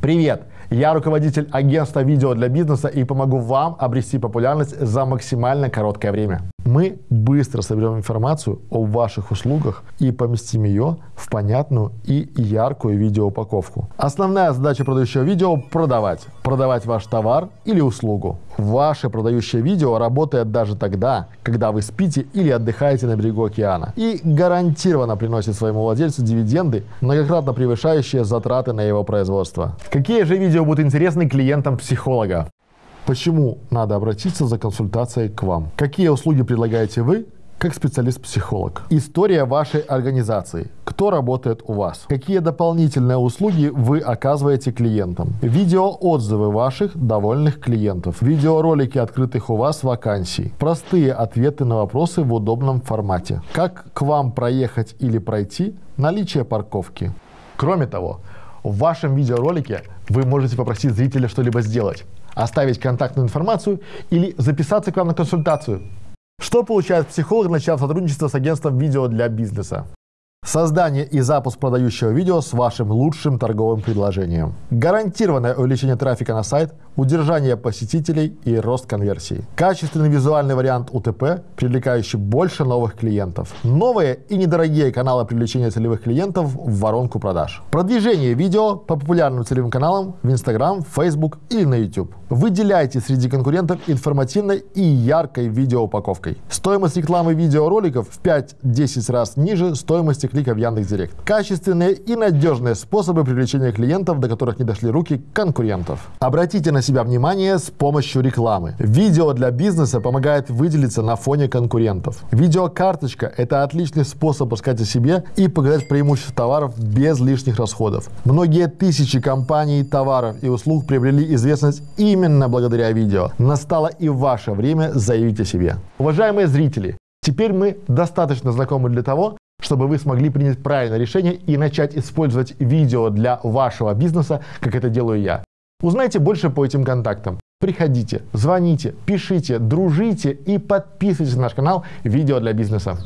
Привет! Я руководитель агентства видео для бизнеса и помогу вам обрести популярность за максимально короткое время. Мы быстро соберем информацию о ваших услугах и поместим ее в понятную и яркую видеоупаковку. Основная задача продающего видео – продавать. Продавать ваш товар или услугу. Ваше продающее видео работает даже тогда, когда вы спите или отдыхаете на берегу океана. И гарантированно приносит своему владельцу дивиденды, многократно превышающие затраты на его производство. Какие же видео будут интересны клиентам психолога? Почему надо обратиться за консультацией к вам? Какие услуги предлагаете вы как специалист-психолог. История вашей организации. Кто работает у вас? Какие дополнительные услуги вы оказываете клиентам? Видеоотзывы ваших довольных клиентов. Видеоролики открытых у вас вакансий. Простые ответы на вопросы в удобном формате. Как к вам проехать или пройти? Наличие парковки. Кроме того, в вашем видеоролике вы можете попросить зрителя что-либо сделать, оставить контактную информацию или записаться к вам на консультацию. Что получает психолог, начав сотрудничество с агентством видео для бизнеса? Создание и запуск продающего видео с вашим лучшим торговым предложением. Гарантированное увеличение трафика на сайт, удержание посетителей и рост конверсии. Качественный визуальный вариант УТП, привлекающий больше новых клиентов. Новые и недорогие каналы привлечения целевых клиентов в воронку продаж. Продвижение видео по популярным целевым каналам в Instagram, Facebook или на YouTube. Выделяйте среди конкурентов информативной и яркой видеоупаковкой. Стоимость рекламы видеороликов в 5-10 раз ниже стоимости клика в Яндекс.Директ. Качественные и надежные способы привлечения клиентов, до которых не дошли руки конкурентов. Обратите на себя внимание с помощью рекламы. Видео для бизнеса помогает выделиться на фоне конкурентов. Видеокарточка – это отличный способ рассказать о себе и показать преимущества товаров без лишних расходов. Многие тысячи компаний, товаров и услуг приобрели известность именно благодаря видео. Настало и ваше время заявить о себе. Уважаемые зрители, Теперь мы достаточно знакомы для того, чтобы вы смогли принять правильное решение и начать использовать видео для вашего бизнеса, как это делаю я. Узнайте больше по этим контактам. Приходите, звоните, пишите, дружите и подписывайтесь на наш канал «Видео для бизнеса».